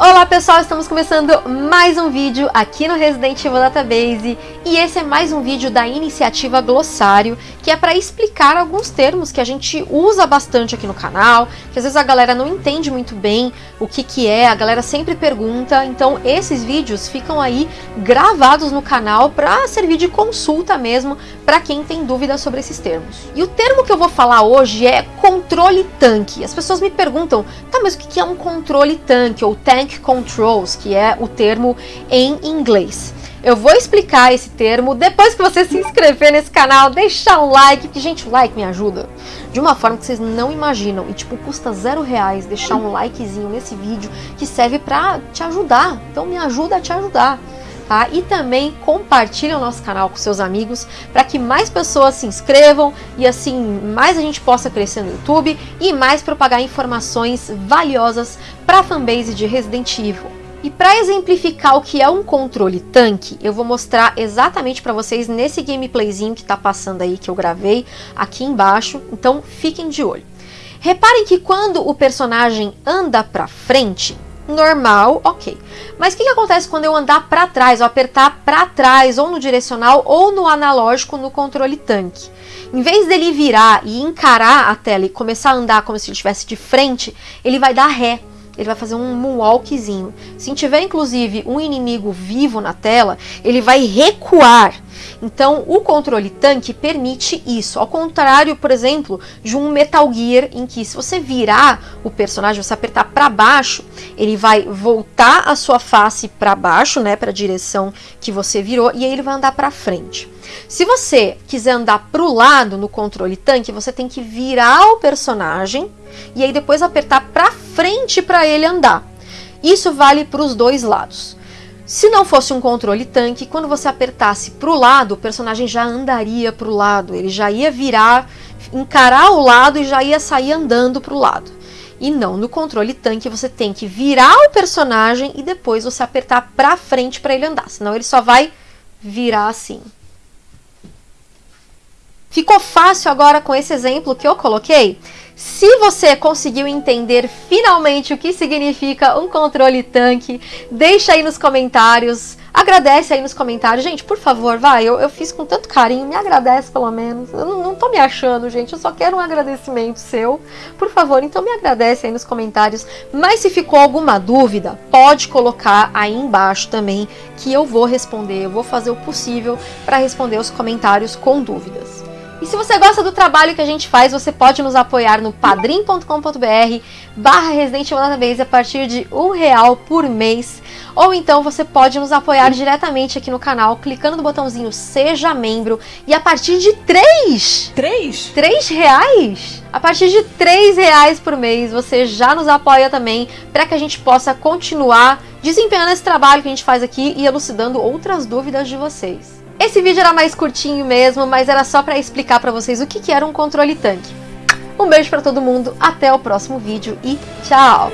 Olá pessoal, estamos começando mais um vídeo aqui no Resident Evil Database e esse é mais um vídeo da iniciativa Glossário, que é para explicar alguns termos que a gente usa bastante aqui no canal, que às vezes a galera não entende muito bem o que que é, a galera sempre pergunta, então esses vídeos ficam aí gravados no canal para servir de consulta mesmo para quem tem dúvidas sobre esses termos. E o termo que eu vou falar hoje é controle tanque. As pessoas me perguntam, tá, mas o que é um controle tanque ou tank Controls, que é o termo em inglês. Eu vou explicar esse termo depois que você se inscrever nesse canal, deixar um like, porque, gente, o like me ajuda de uma forma que vocês não imaginam. E, tipo, custa zero reais deixar um likezinho nesse vídeo que serve pra te ajudar. Então, me ajuda a te ajudar. Tá? E também compartilhe o nosso canal com seus amigos para que mais pessoas se inscrevam e assim mais a gente possa crescer no YouTube e mais propagar informações valiosas para a fanbase de Resident Evil. E para exemplificar o que é um controle tanque, eu vou mostrar exatamente para vocês nesse gameplayzinho que está passando aí, que eu gravei aqui embaixo, então fiquem de olho. Reparem que quando o personagem anda para frente, normal, ok. Mas o que, que acontece quando eu andar para trás, ou apertar para trás, ou no direcional, ou no analógico no controle tanque? Em vez dele virar e encarar a tela e começar a andar como se ele estivesse de frente, ele vai dar ré ele vai fazer um moonwalkzinho. Se tiver inclusive um inimigo vivo na tela, ele vai recuar. Então, o controle tanque permite isso. Ao contrário, por exemplo, de um Metal Gear, em que se você virar o personagem, você apertar para baixo, ele vai voltar a sua face para baixo, né, para a direção que você virou, e aí ele vai andar para frente. Se você quiser andar para o lado no controle tanque, você tem que virar o personagem e aí depois apertar para frente para ele andar. Isso vale para os dois lados. Se não fosse um controle tanque, quando você apertasse para o lado, o personagem já andaria para o lado, ele já ia virar, encarar o lado e já ia sair andando para o lado. E não, no controle tanque você tem que virar o personagem e depois você apertar para frente para ele andar, senão ele só vai virar assim. Ficou fácil agora com esse exemplo que eu coloquei? Se você conseguiu entender finalmente o que significa um controle tanque, deixa aí nos comentários, agradece aí nos comentários. Gente, por favor, vai, eu, eu fiz com tanto carinho, me agradece pelo menos. Eu não, não tô me achando, gente, eu só quero um agradecimento seu. Por favor, então me agradece aí nos comentários. Mas se ficou alguma dúvida, pode colocar aí embaixo também, que eu vou responder, eu vou fazer o possível para responder os comentários com dúvidas. E se você gosta do trabalho que a gente faz, você pode nos apoiar no padrim.com.br barra Resident Evil Database a partir de um real por mês. Ou então você pode nos apoiar diretamente aqui no canal, clicando no botãozinho Seja Membro. E a partir de três... Três? Três reais? A partir de três reais por mês, você já nos apoia também para que a gente possa continuar desempenhando esse trabalho que a gente faz aqui e elucidando outras dúvidas de vocês. Esse vídeo era mais curtinho mesmo, mas era só para explicar para vocês o que, era um controle tanque. Um beijo para todo mundo, até o próximo vídeo e tchau!